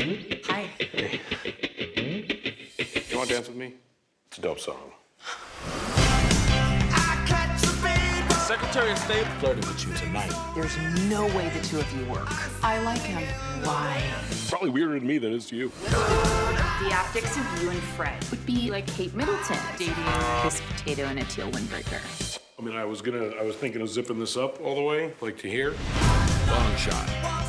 Hi. You want to dance with me? It's a dope song. Secretary of State flirting with you tonight. There's no way the two of you work. I like him. Why? Probably weirder to me than it is to you. The optics of you and Fred would be like Kate Middleton dating a potato and a teal windbreaker. I mean, I was gonna, I was thinking of zipping this up all the way, like to here. Long shot.